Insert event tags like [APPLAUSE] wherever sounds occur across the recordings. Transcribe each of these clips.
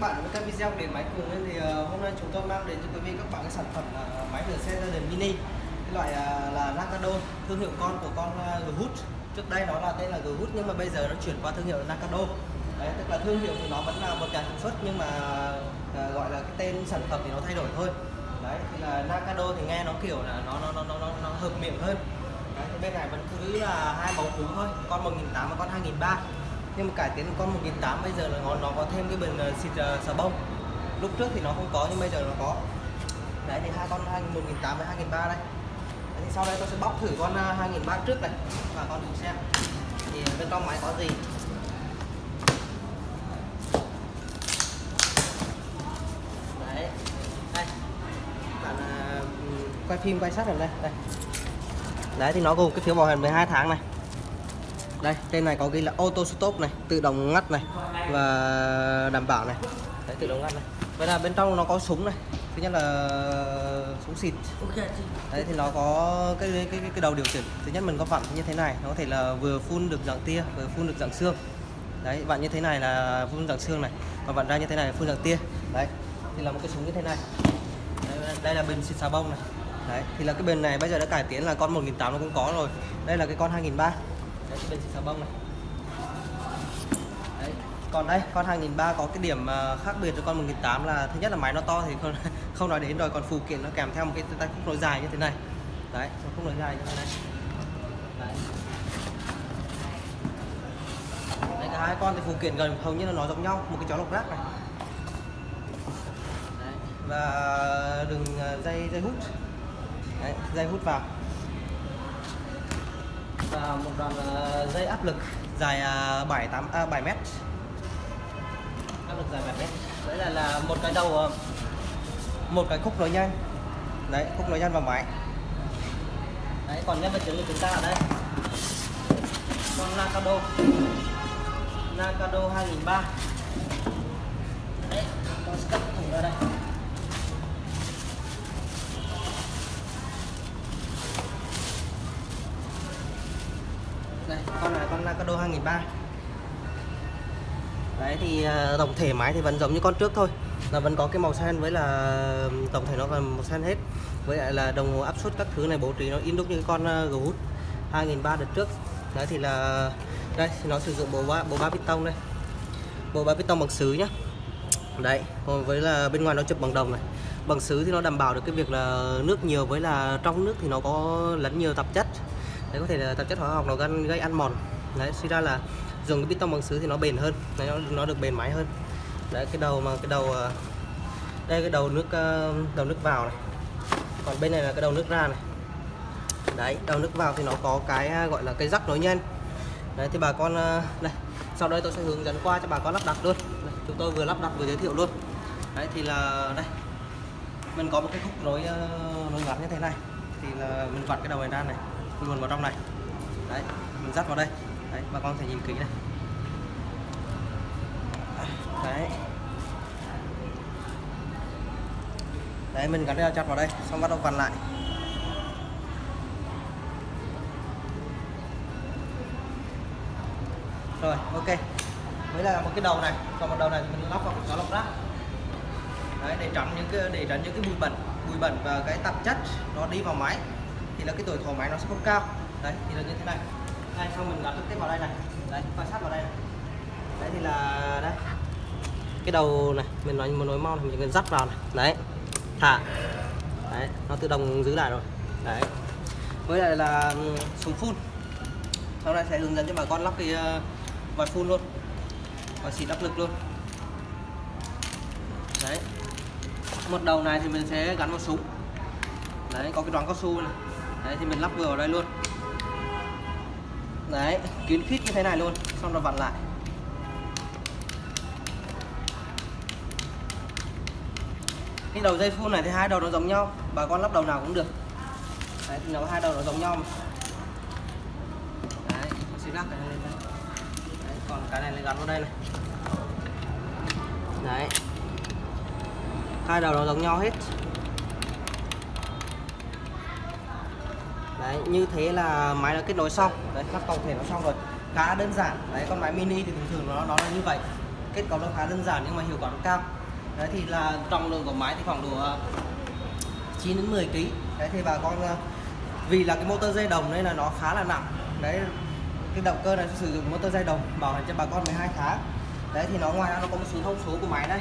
các bạn với các video để máy cường lên thì uh, hôm nay chúng tôi mang đến cho quý vị các bạn cái sản phẩm là máy rửa xe gia đình mini. Cái loại uh, là Nakado thương hiệu con của con uh, trước đây nó là tên là Ghoot nhưng mà bây giờ nó chuyển qua thương hiệu Nakado đấy tức là thương hiệu thì nó vẫn là một nhà sản xuất nhưng mà uh, gọi là cái tên sản phẩm thì nó thay đổi thôi. Đấy thì là Nakado thì nghe nó kiểu là nó nó nó nó, nó, nó hợp miệng hơn. Đấy, bên này vẫn cứ là hai mẫu cú thôi con 1.800 và con 2.300 nhưng mà cải tiến con 1008 bây giờ là nó, nó có thêm cái bình ờ, xịt uh, xà bông. Lúc trước thì nó không có nhưng bây giờ nó có. Đấy thì hai con 1008 với 2003 đây. Đấy, thì sau đây tôi sẽ bóc thử con ờ, 2003 trước này. Và con thử xem thì bên trong máy có gì. Đấy. Đây. Bạn uh, quay phim quay sát ở đây. Đây. Đấy thì nó gồm cái phiếu bảo hành 12 tháng này đây trên này có ghi là auto stop này tự động ngắt này và đảm bảo này. Đấy tự động ngắt này. Vậy là bên trong nó có súng này. Thứ nhất là súng xịt. Đấy thì nó có cái cái cái, cái đầu điều chỉnh thứ nhất mình có vặn như thế này nó có thể là vừa phun được dạng tia vừa phun được dạng xương. Đấy vặn như thế này là phun dạng xương này. Và vặn ra như thế này là phun dạng tia. Đấy thì là một cái súng như thế này. Đây, đây là bình xịt xà bông này. Đấy thì là cái bình này bây giờ đã cải tiến là con 1008 nó cũng có rồi. Đây là cái con 2003 đấy bên xịt xà bông này đấy. còn đây con 2003 có cái điểm à, khác biệt với con 1008 là thứ nhất là máy nó to thì không [LAUGHS] không nói đến rồi còn phụ kiện nó kèm theo một cái tay khúc nối dài như thế này đấy khúc nối dài như thế này đấy. đấy cả hai con thì phụ kiện gần hầu như là nó giống nhau một cái chó lục rác này đấy. và à, đường à, dây dây hút đấy, dây hút vào và một đoạn à, dây áp lực dài 7 8 à, 7 à, m. áp lực dài 7 m. đấy là là một cái đầu à, một cái khúc nối nhanh. Đấy khúc nối nhanh vào máy. Đấy còn nhân vật chính của chúng ta ở đây. Con Nakado. Nakado 2003 đấy con sẽ thủ thủng ra đây đây con này con Nakado 2003 đấy thì ờ, tổng thể máy thì vẫn giống như con trước thôi. Là vẫn có cái màu xanh với là tổng thể nó là màu xanh hết. Với lại là đồng hồ áp suất các thứ này bố trí nó in đúc như cái con ờ, uh, 2003 đợt trước. Đấy thì là đây nó sử dụng bộ ba bộ ba piston đây. Bộ ba piston bằng sứ nhá. Đấy còn với là bên ngoài nó chụp bằng đồng này. Bằng sứ thì nó đảm bảo được cái việc là nước nhiều với là trong nước thì nó có lẫn nhiều tạp chất đấy có thể là tạp chất hóa học nó gây, gây ăn mòn. Đấy suy ra là dùng cái tông bằng sứ thì nó bền hơn. Đấy, nó, nó được bền máy hơn. Đấy cái đầu mà cái đầu à, đây cái đầu nước à, đầu nước vào này. Còn bên này là cái đầu nước ra này. Đấy đầu nước vào thì nó có cái à, gọi là cái rắc nối nhanh. Đấy thì bà con đây sau đây tôi sẽ hướng dẫn qua cho bà con lắp đặt luôn. Đây, chúng tôi vừa lắp đặt vừa giới thiệu luôn. Đấy thì là đây mình có một cái khúc nối nối ngắn như thế này. Thì là mình vặn cái đầu này ra này luồn vào trong này. Đấy, mình dắt vào đây. Đấy, bà con thể nhìn kỹ này. Đấy. Đấy, mình gắn đeo chặt vào đây, xong bắt đầu vặn lại. Rồi, ok. Mới là một cái đầu này. Còn một đầu này thì mình lắp vào một cái lọc rác. Đấy, để tránh những cái, để tránh những cái bụi bẩn. Bụi bẩn và cái tạp chất nó đi vào máy thì là cái tuổi thọ máy nó sẽ không cao. Đấy, thì là như thế này. Đây, xong mình gắn trực tiếp vào đây này. Đấy, quan sát vào đây này. đấy, thì là, đây. Cái đầu này, mình nói một nối mau mình cần dắt vào này. Đấy, thả. Đấy, nó tự động giữ lại rồi. Đấy. Với lại là ừ, súng phun. Sau này sẽ hướng dẫn cho bà con lắp cái ờ, vòi phun luôn. Và xịt áp lực luôn. Đấy. Một đầu này thì mình sẽ gắn vào súng. Đấy, có cái đoạn cao su này đấy thì mình lắp vừa vào đây luôn. Đấy kín khít như thế này luôn xong rồi vặn lại. Cái đầu dây phun này thì hai đầu nó giống nhau bà con lắp đầu nào cũng được. Đấy thì nó hai đầu nó giống nhau mà. đấy xịt lắc này lên đây. Đấy, còn cái này gắn vào đây này. Đấy. Hai đầu nó giống nhau hết. Đấy, như thế là máy đã kết nối xong. Đấy lắp tổng thể nó xong rồi. Khá đơn giản. Đấy, con máy mini thì thường thường nó nó là như vậy. Kết cấu nó khá đơn giản nhưng mà hiệu quả nó cao. Đấy, thì là trọng lượng của máy thì khoảng độ ờ, 9 đến 10 kg đấy, thì bà con ờ, vì là cái motor dây đồng nên là nó khá là nặng. Đấy, cái động cơ này sử dụng motor dây đồng, bảo hành cho bà con 12 tháng. Đấy, thì nó ngoài ra nó có một số thông số của máy đây.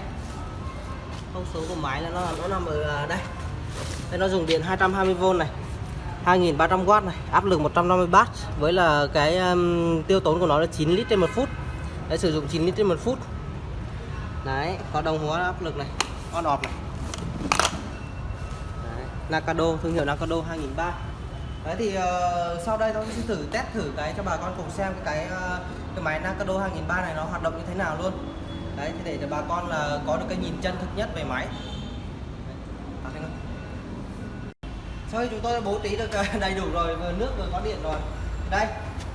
Thông số của máy là nó nó nằm ở ờ, đây. Đây, nó dùng điện 220V này. 2300W này áp lực 150W với là cái um, tiêu tốn của nó là 9 lít trên một phút. Đấy sử dụng 9 lít trên một phút. Đấy có đồng hồ áp lực này on off này. Đấy. Nakado thương hiệu Nakado 2003 đấy thì uh, sau đây tôi sẽ thử test thử cái cho bà con cùng xem cái uh, cái máy Nakado 2003 này nó hoạt động như thế nào luôn. Đấy thì để cho bà con là có được cái nhìn chân thực nhất về máy. Sau khi chúng tôi đã bố trí được [LAUGHS] đầy đủ rồi vừa nước vừa có điện rồi. Đây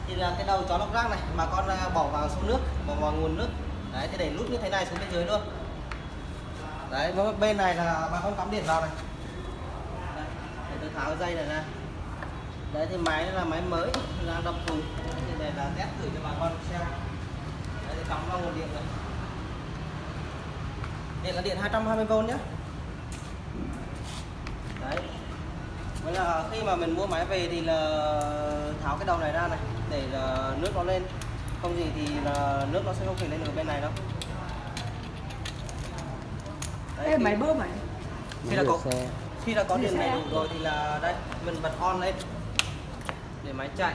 thì là cái đầu chó lọc rác này mà con à, bỏ vào số nước bỏ vào nguồn nước. Đấy thì để nút như thế này xuống bên dưới luôn. Đấy bên này là bà con cắm điện vào này. Đấy, để tôi tháo dây này ra. Đấy thì máy là máy mới đang đập cùng thì này là test thử cho bà con xem. Đấy thì cắm vào nguồn điện này. Điện là điện 220V nhé đấy. Vậy là khi mà mình mua máy về thì là tháo cái đầu này ra này để là nước nó lên. Không gì thì là nước nó sẽ không thể lên được bên này đâu. Đấy, Ê, máy bơm này khi đã có khi đã có điện này đủ rồi thì là đây mình bật on lên. Để máy chạy.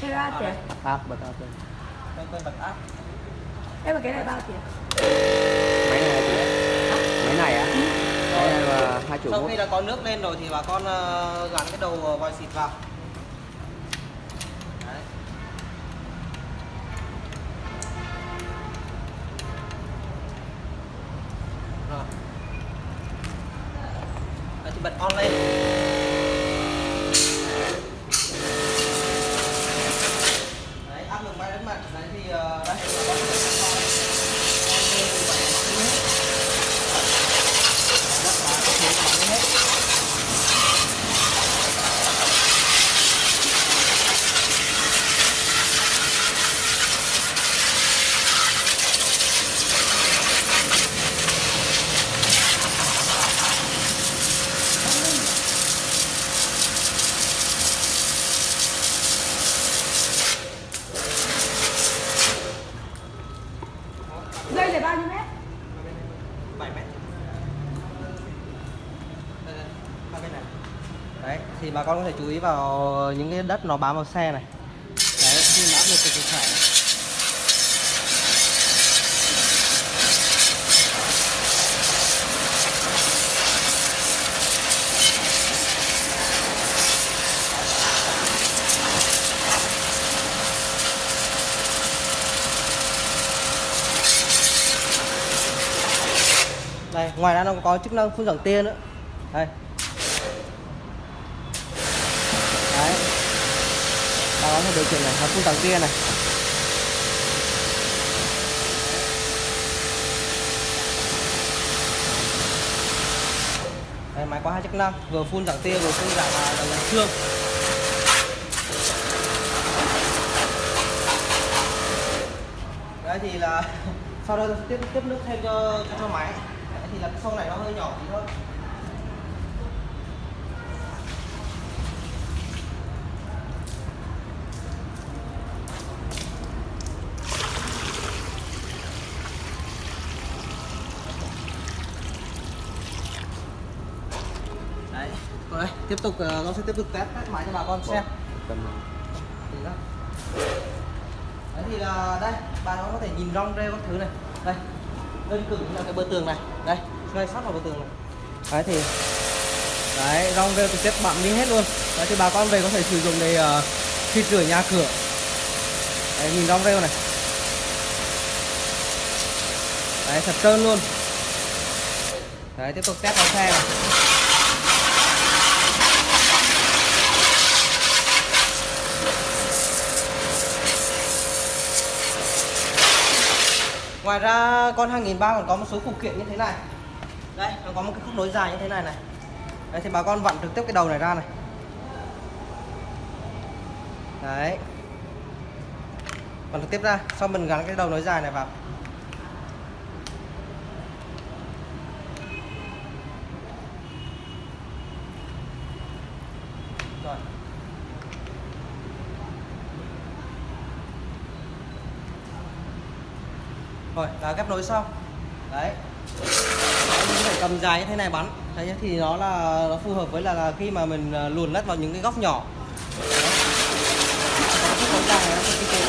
Thế ra tiền áp bật áp lên. Đây tôi bật áp em mà cái này bao tiền? Máy này là máy này á? Máy này là hai triệu sau khi đã có nước lên rồi thì bà con uh, gắn cái đầu vòi xịt vào. Bật on lên đấy áp lực bay đến mặt đấy thì uh, đây là con Dây là bao nhiêu mét? 7 Đấy, thì bà con có thể chú ý vào những cái đất nó bám vào xe này. Đấy, khi mà được thì phải. Đây ngoài ra nó có chức năng phun giảm tia nữa. Đây. Đấy. Ta có thể điều chỉnh này là phun giảm tia này. Đây máy có hai chức năng vừa phun giảm tia vừa phun giảm là xương. Đấy thì là [LAUGHS] sau đó sẽ tiếp tiếp nước thêm cho, cho máy thì là cái xô này nó hơi nhỏ tí thôi. Đấy rồi tiếp tục ờ, nó sẽ tiếp tục test test máy cho bà con xem. đấy thì là đây bà nó có thể nhìn rong rêu các thứ này. Đây đơn cử như là cái bờ tường này. Đây ngay sát vào bờ tường này. Đấy thì đấy rong rêu trực tiếp bặm đi hết luôn. Đấy thì bà con về có thể sử dụng để uh, khi rửa nhà cửa. Đấy nhìn rong rêu này. Đấy thật trơn luôn. Đấy tiếp tục test vào xe này. Ngoài ra con 2003 còn có một số phụ kiện như thế này. Đây, nó có một cái khúc nối dài như thế này này. Đây thì bà con vặn trực tiếp cái đầu này ra này. Đấy. Vặn trực tiếp ra, sau mình gắn cái đầu nối dài này vào. Rồi là ghép nối xong đấy. Mình phải cầm dài như thế này bắn. Đấy thì nó là nó phù hợp với là, là khi mà mình ờ, luồn lách vào những cái góc nhỏ. Đấy. Cái này nó cực kỳ tiện.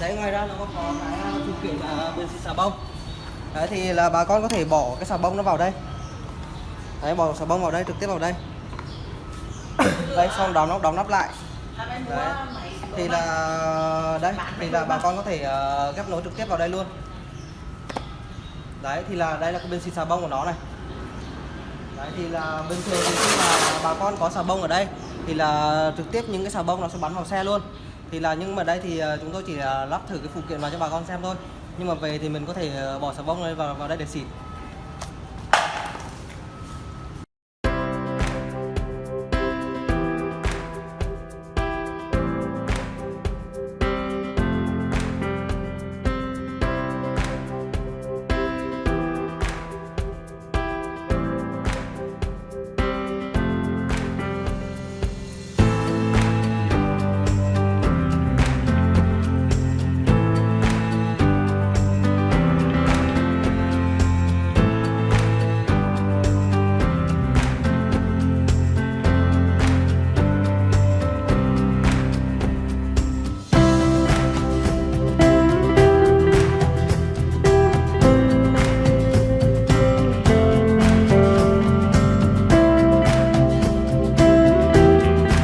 đấy ngoài ra nó có cái ờ, phụ kiện là bên xịt xà bông. Đấy thì là bà con có thể bỏ cái xà bông nó vào đây. Đấy bỏ xà bông vào đây trực tiếp vào đây. Đây xong đóng nó đóng nắp lại. Đấy thì là, đây, thì là bà con có thể ờ, ghép nối trực tiếp vào đây luôn. Đấy, thì là đây là cái bên xịt xà bông của nó này. Đấy, thì là bình thường thì khi mà bà con có xà bông ở đây. Thì là trực tiếp những cái xà bông nó sẽ bắn vào xe luôn. Thì là nhưng mà đây thì ờ, chúng tôi chỉ ờ, lắp thử cái phụ kiện vào cho bà con xem thôi. Nhưng mà về thì mình có thể bỏ xà bông lên vào vào đây để xịt.